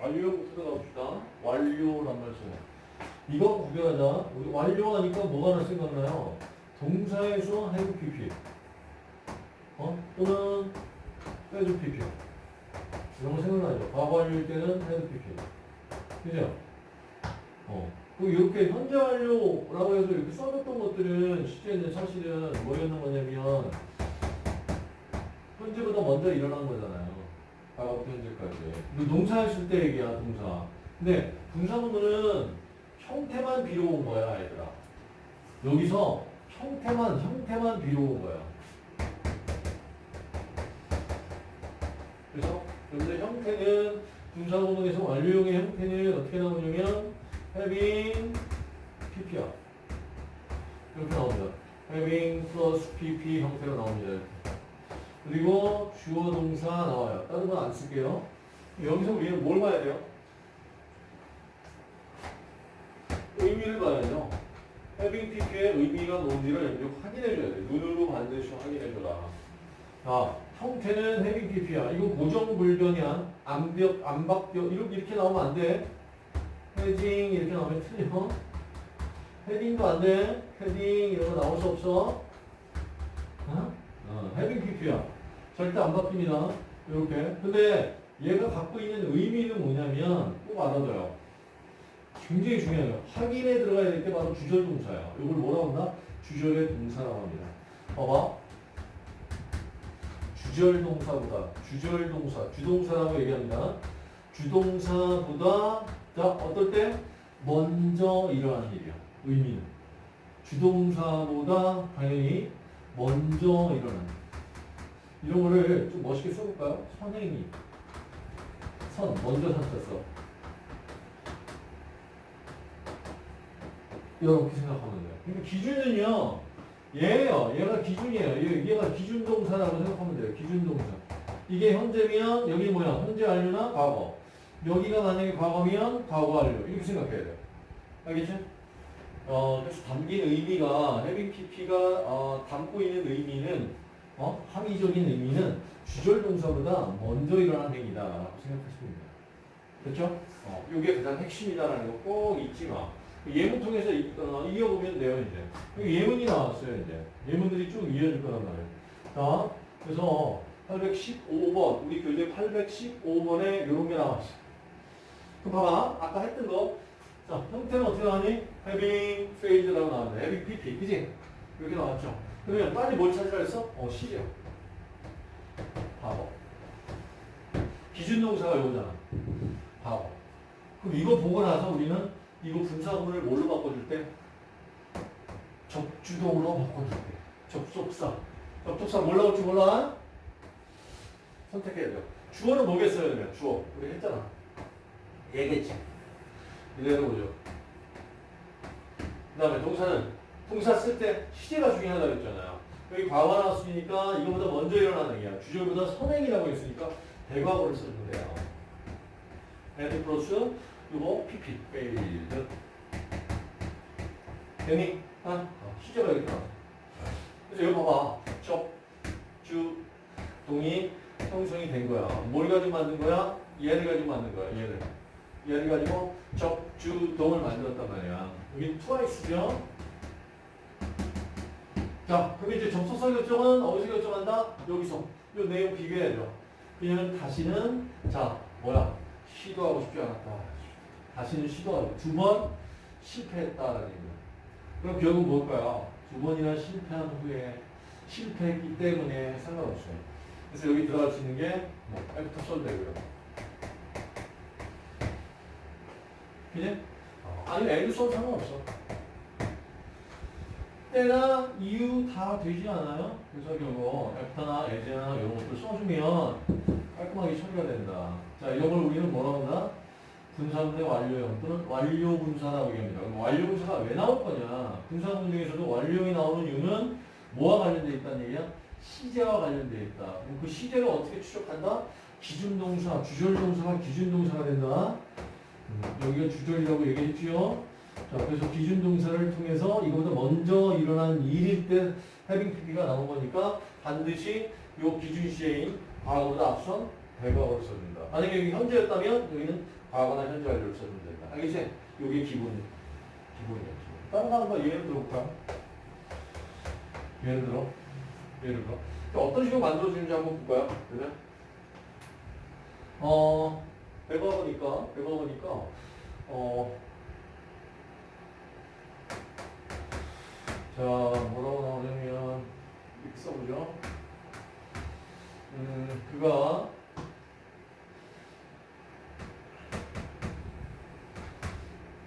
완료형부터 들어갑시다. 완료란 말 써요. 이거 구별하자. 완료하니까 뭐가 나 생각나요? 동사에서 have pp. 어? 또는 빼주 pp. 이런 거 생각나죠? 과거 완료일 때는 have pp. 그죠? 어. 그 이렇게 현재 완료라고 해서 이렇게 써줬던 것들은 실제는 사실은 뭐였는 거냐면 현재보다 먼저 일어난 거잖아요. 과거부터 현재까지. 이거 동사했을 때 얘기야, 동사. 근데 분사문은 형태만 비로운 거야, 얘들아. 여기서 형태만, 형태만 비로운 거야. 그래서 여기서 형태는 분사문에서 완료형의 형태는 어떻게 나오냐면 having pp야. 이렇게 나옵니다. having plus pp 형태로 나옵니다. 그리고 주어 동사 나와요. 다른 건 안 쓸게요. 여기서 우리는 뭘 봐야 돼요? 의미를 봐야죠. having pp의 의미가 뭔지를 이제 확인해줘야 돼. 눈으로 반드시 확인해줘라. 자, 형태는 having pp야. 이거 고정불변이야. 안, 벽, 안 바뀌어. 이렇게, 이렇게 나오면 안 돼. 헤딩 이렇게 나오면 틀려. 헤딩도 안 돼. 헤딩 이런 거 나올 수 없어. 어? 어, having pp야. 절대 안 바뀝니다. 이렇게. 근데 얘가 갖고 있는 의미는 뭐냐면 꼭 알아둬요. 굉장히 중요해요. 확인에 들어가야 될때 바로 주절 동사야. 이걸 뭐라고 한다? 주절의 동사라고 합니다. 봐봐. 주절 동사보다 주절 동사, 주동사라고 얘기합니다. 주동사보다 자 어떨 때 먼저 일어나는 일이야. 의미는 주동사보다 당연히 먼저 일어나는. 이런 거를 좀 멋있게 써볼까요? 선행이 선 먼저 선 썼어. 이렇게 생각하면 돼요. 그러니까 기준은요, 얘예요. 얘가 기준이에요. 얘, 얘가 기준 동사라고 생각하면 돼요. 기준 동사. 이게 현재면 여기 뭐야? 현재 완료나 과거. 여기가 만약에 과거면 과거 완료. 이렇게 생각해야 돼요. 알겠죠? 어, 그래서 담긴 의미가 having pp가 어, 담고 있는 의미는 어? 함의적인 의미는 주절 동사보다 먼저 일어난 행위다라고 생각하시면 돼요. 그렇죠? 어, 이게 가장 핵심이다라는 거 꼭 잊지 마. 예문 통해서 이, 어, 이어보면 돼요, 이제. 여기 예문이 나왔어요, 이제. 예문들이 쭉 이어질 거란 말이에요. 자, 그래서 815번, 우리 교재 815번에 이런 게 나왔어. 그럼 봐봐. 아까 했던 거. 자, 형태는 어떻게 나왔니? having failed라고 나왔네. having pp. 그지? 이렇게 나왔죠. 그러면 빨리 뭘 찾으라 했어? 어, 시제요. 과거. 기준 동사가 이거잖아. 과거. 그럼 이거 보고 나서 우리는 이거 분사구문을 뭘로 바꿔줄 때? 적주동으로 바꿔줄 때. 접속사. 접속사 뭘 나올지 몰라? 선택해야 돼요. 주어는 뭐겠어요, 그러면? 주어. 우리 했잖아. 얘겠지. 이래서 보죠. 그 다음에 동사는 동사 쓸 때 시제가 중요하다고 했잖아요. 여기 과거 나왔으니까 이거보다 먼저 일어나는 얘기야. 주절보다 선행이라고 했으니까 대과거를 쓰는 거예요. had 플러스 이거 PP failed 되니? 아, 어, 시제가 이렇게 나와. 그래서 여기 봐봐. 접, 주, 동이 형성이 된 거야. 뭘 가지고 만든 거야? 얘를 가지고 만든 거야. 얘를. 얘를 가지고 접, 주, 동을 만들었단 말이야. 여기 twice죠? 자, 그럼 이제 접속사 결정은 어디서 결정한다? 여기서. 이 내용 비교해야죠. 그냥 다시는, 자, 뭐야? 시도하고 싶지 않았다. 다시는 시도하고. 두 번 실패했다라는 얘기야. 그럼 결국 뭘까요? 두 번이나 실패한 후에 실패했기 때문에 상관없어요. 그래서 여기 들어갈 수 있는 게, 뭐, after 써도 되고요. 그지? 아니면 얘를 써도 상관없어. 때나 이유 다 되지 않아요? 그래서 결국 애프터나 에제나 이런 것들 써주면 깔끔하게 처리가 된다. 자, 이걸 우리는 뭐라고 한다? 분사문의 완료형 또는 완료 분사라고 얘기합니다. 그럼 완료 분사가 왜 나올 거냐? 분사문 중에서도 완료형이 나오는 이유는 뭐와 관련되어 있다는 얘기야? 시제와 관련되어 있다. 그럼 그 시제를 어떻게 추적한다? 기준동사, 주절동사가 기준동사가 된다. 음, 여기가 주절이라고 얘기했죠. 자, 그래서 기준 동사를 통해서 이거보다 먼저 일어난 일일 때 having pp가 나온 거니까 반드시 이 기준 시제인 과거보다 앞선 대과거를 써준다. 만약에 여기 현재였다면 여기는 과거나 현재 완료를 써주면 된다. 알겠지? 요게 기본, 기본이야. 기본. 다른 거 한번 예를 들어볼까? 예를 들어, 예를 들어. 어떤 식으로 만들어지는지 한번 볼까요? 그래? 어, 대과거니까, 대과거니까, 어, 자, 뭐라고 나오냐면, 이렇게 써보죠. 음, 그가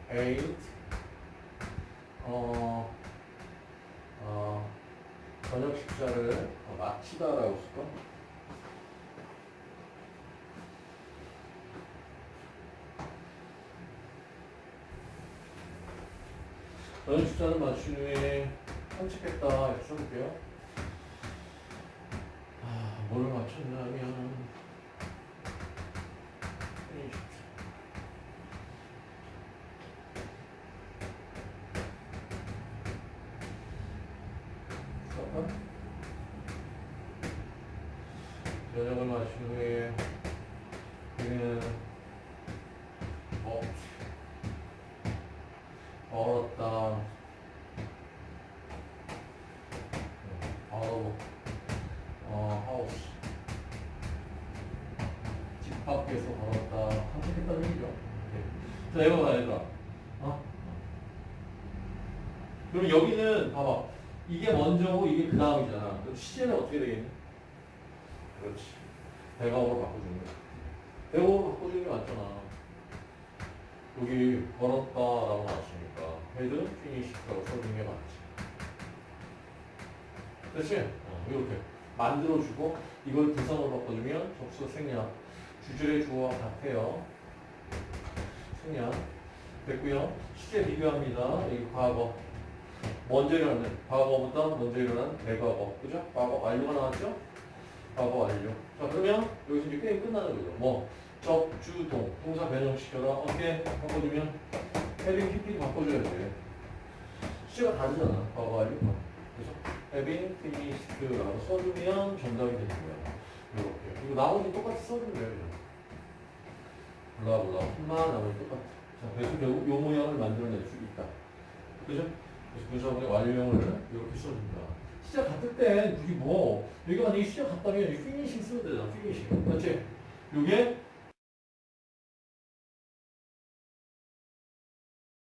ate 어, 어, 저녁 식사를 어, 마치다라고 쓸까? 저녁 식사를 마친 후에 산책했다 이렇게 써볼게요. 아, 뭘 맞췄냐면. 저녁을 마신 후에 그는 어, 얼었다 바로 어, 하우스 집 밖에서 걸었다 산책했다는 얘기죠 오케이. 자 이거 봐 얘들아 어? 그럼 여기는 봐봐. 이게 먼저고 이게 그 다음이잖아. 그럼 시제는 어떻게 되겠니? 그렇지. 대과거로 바꿔주는 거야. 대과거로 바꿔주는 게 맞잖아. 여기 걸었다 라고 나왔으니까 had finished라고 써주는 게 맞지. 그렇지? 어, 이렇게 만들어주고 이걸 분사로 바꿔주면 접속사 생략 주절의 주어와 같아요 생략 됐고요. 시제 비교합니다. 여기 과거. 먼저 일어난 과거보다 먼저 일어난 대과거. 그죠? 과거 완료가 나왔죠? 과거 완료. 자 그러면 여기서 이제 게임 끝나는 거죠. 뭐 적주동 동사 변형시켜라. 어떻게 바꿔주면? 헤딩 PP도 바꿔줘야 돼. 시제가 다르잖아. 과거 완료. 그래서 having finished라고 써주면 정답이 되는 거야. 이렇게. 그리고 나머지 똑같이 써주면 돼요. 블라 블라. 만 나머지 똑같아. 자, 그래서 결국 요 모양을 만들어낼 수 있다. 그죠? 그래서 분사문의 완료형을 이렇게 써준다. 시작 같을 땐 굳이 뭐, 여기 만약에 시작 같다면 이 피니싱 쓰면 되잖아. 피니싱. 그렇지? 요게